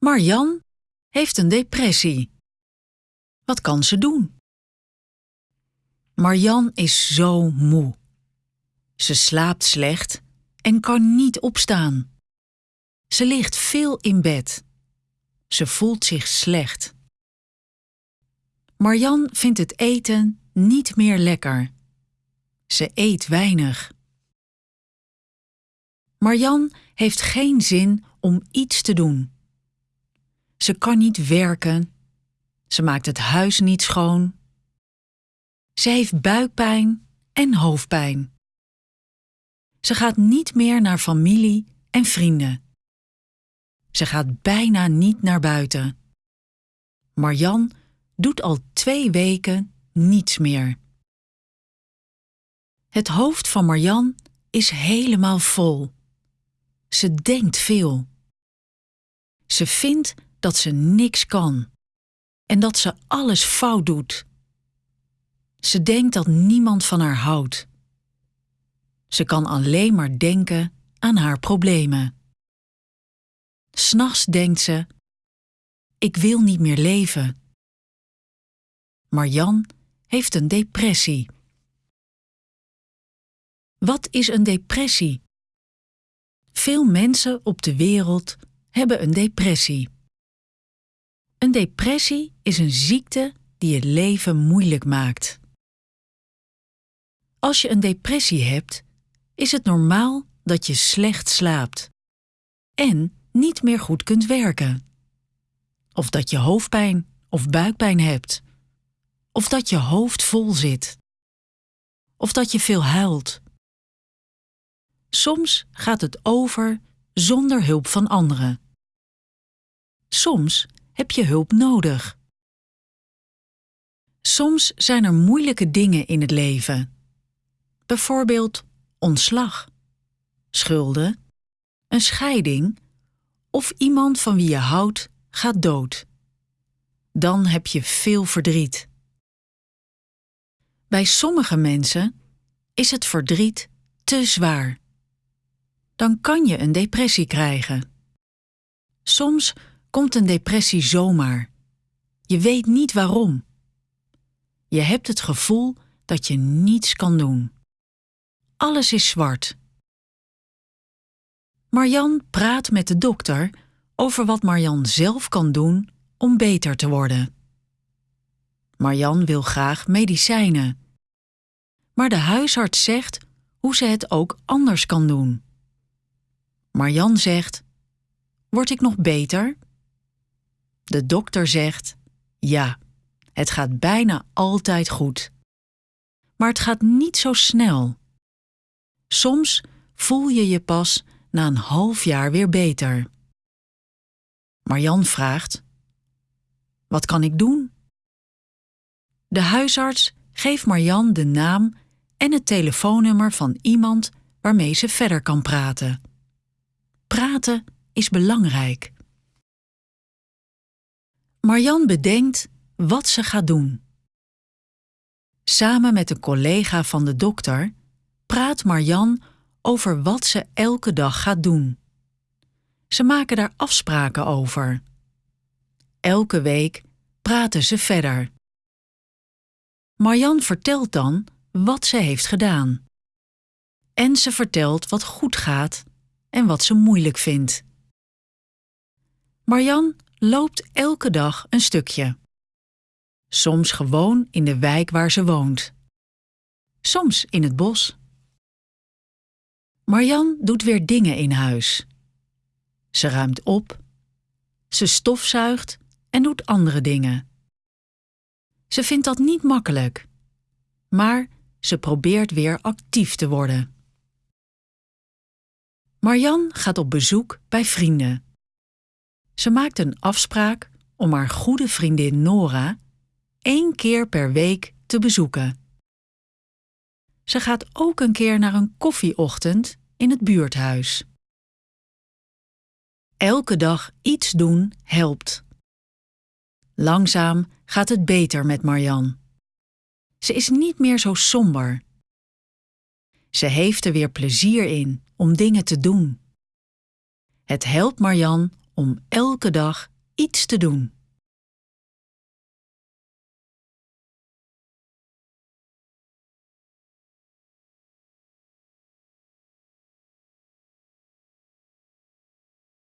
Marjan heeft een depressie. Wat kan ze doen? Marjan is zo moe. Ze slaapt slecht en kan niet opstaan. Ze ligt veel in bed. Ze voelt zich slecht. Marjan vindt het eten niet meer lekker. Ze eet weinig. Marjan heeft geen zin om iets te doen. Ze kan niet werken. Ze maakt het huis niet schoon. Ze heeft buikpijn en hoofdpijn. Ze gaat niet meer naar familie en vrienden. Ze gaat bijna niet naar buiten. Marjan doet al twee weken niets meer. Het hoofd van Marjan is helemaal vol. Ze denkt veel. Ze vindt dat ze niks kan en dat ze alles fout doet. Ze denkt dat niemand van haar houdt. Ze kan alleen maar denken aan haar problemen. S'nachts denkt ze: Ik wil niet meer leven. Marjan heeft een depressie. Wat is een depressie? Veel mensen op de wereld hebben een depressie. Een depressie is een ziekte die het leven moeilijk maakt. Als je een depressie hebt, is het normaal dat je slecht slaapt en niet meer goed kunt werken. Of dat je hoofdpijn of buikpijn hebt. Of dat je hoofd vol zit. Of dat je veel huilt. Soms gaat het over zonder hulp van anderen. Soms heb je hulp nodig. Soms zijn er moeilijke dingen in het leven. Bijvoorbeeld ontslag, schulden, een scheiding of iemand van wie je houdt gaat dood. Dan heb je veel verdriet. Bij sommige mensen is het verdriet te zwaar. Dan kan je een depressie krijgen. Soms komt een depressie zomaar. Je weet niet waarom. Je hebt het gevoel dat je niets kan doen. Alles is zwart. Marjan praat met de dokter over wat Marjan zelf kan doen om beter te worden. Marjan wil graag medicijnen. Maar de huisarts zegt hoe ze het ook anders kan doen. Marjan zegt: Word ik nog beter? De dokter zegt: Ja, het gaat bijna altijd goed. Maar het gaat niet zo snel. Soms voel je je pas na een half jaar weer beter. Marjan vraagt: Wat kan ik doen? De huisarts geeft Marjan de naam en het telefoonnummer van iemand waarmee ze verder kan praten. Praten is belangrijk. Marjan bedenkt wat ze gaat doen. Samen met een collega van de dokter praat Marjan over wat ze elke dag gaat doen. Ze maken daar afspraken over. Elke week praten ze verder. Marjan vertelt dan wat ze heeft gedaan. En ze vertelt wat goed gaat en wat ze moeilijk vindt. Marjan loopt elke dag een stukje. Soms gewoon in de wijk waar ze woont. Soms in het bos. Marjan doet weer dingen in huis. Ze ruimt op, ze stofzuigt en doet andere dingen. Ze vindt dat niet makkelijk, maar ze probeert weer actief te worden. Marjan gaat op bezoek bij vrienden. Ze maakt een afspraak om haar goede vriendin Nora één keer per week te bezoeken. Ze gaat ook een keer naar een koffieochtend in het buurthuis. Elke dag iets doen helpt. Langzaam gaat het beter met Marjan. Ze is niet meer zo somber. Ze heeft er weer plezier in om dingen te doen. Het helpt Marjan om elke dag iets te doen.